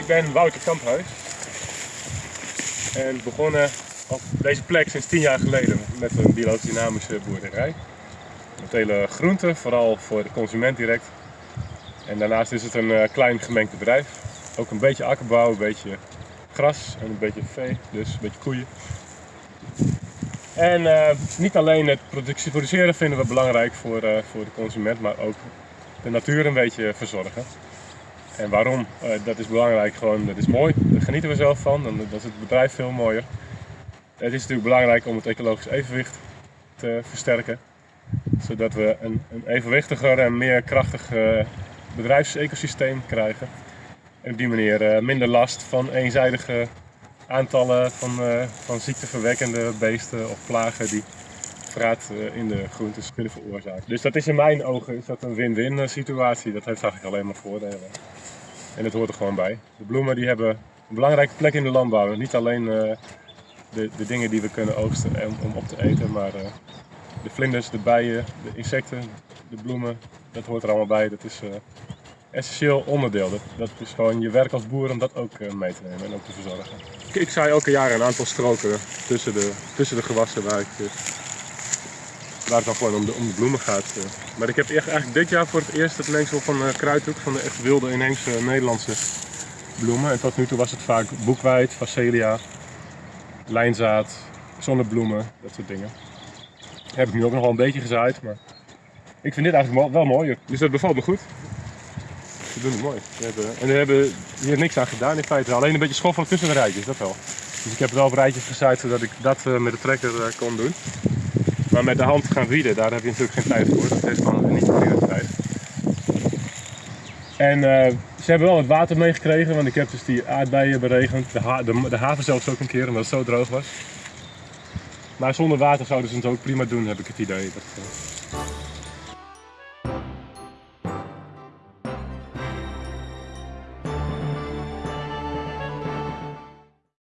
Ik ben Wouter Kamphuis. En begonnen op deze plek sinds 10 jaar geleden met een biologisch dynamische boerderij. Met hele groenten, vooral voor de consument direct. En daarnaast is het een eh, klein gemengd bedrijf. Ook een beetje akkerbouw, een beetje gras en een beetje vee, dus een beetje koeien. En eh, niet alleen het productie- produceren vinden we belangrijk voor, eh, voor de consument, maar ook de natuur een beetje verzorgen. En waarom? Eh, dat is belangrijk, gewoon, dat is mooi, daar genieten we zelf van, dan dat is het bedrijf veel mooier. Het is natuurlijk belangrijk om het ecologisch evenwicht te versterken, zodat we een, een evenwichtiger en meer krachtig eh, bedrijfsecosysteem krijgen. En op die manier eh, minder last van eenzijdige aantallen van, van ziekteverwekkende beesten of plagen die verraad eh, in de groentes kunnen veroorzaken. Dus dat is in mijn ogen is dat een win-win eh, situatie. Dat heeft eigenlijk alleen maar voordelen. En het hoort er gewoon bij. De bloemen die hebben een belangrijke plek in de landbouw. Niet alleen eh, de, de dingen die we kunnen oogsten om, op te eten, maar de vlinders, de bijen, de insecten, de bloemen, dat hoort er allemaal bij. Dat is eh essentieel onderdeel. Dat, dat is gewoon je werk als boer om dat ook mee te nemen en ook te verzorgen. Ik, zaai elke jaar een aantal stroken tussen de, tussen de gewassen waar, ik, waar het dan gewoon om de, bloemen gaat. eh. Maar ik heb eigenlijk dit jaar voor het eerst het mengsel van eh kruidhoek, van de echt wilde inheemse Nederlandse bloemen. En tot nu toe was het vaak boekwijd, facelia, lijnzaad, zonnebloemen, dat soort dingen. Heb ik nu ook nog wel een beetje gezaaid, maar ik vind dit eigenlijk wel, mooier. Dus dat bevalt me goed. Ze doen het mooi. En we hebben hier niks aan gedaan in feite. Alleen een beetje schoffelen tussen de rijtjes, dat wel. Dus ik heb het wel op rijtjes gezaaid zodat ik dat eh, met de trekker eh, kon doen. Maar met de hand gaan wieden, daar heb je natuurlijk geen tijd voor. Dat heeft gewoon niet de prioriteit. En eh, ze hebben wel wat water meegekregen, want ik heb dus die aardbeien beregend. De, de, de haven zelfs ook een keer, omdat het zo droog was. Maar zonder water zouden ze het ook prima doen, heb ik het idee. Dat, eh,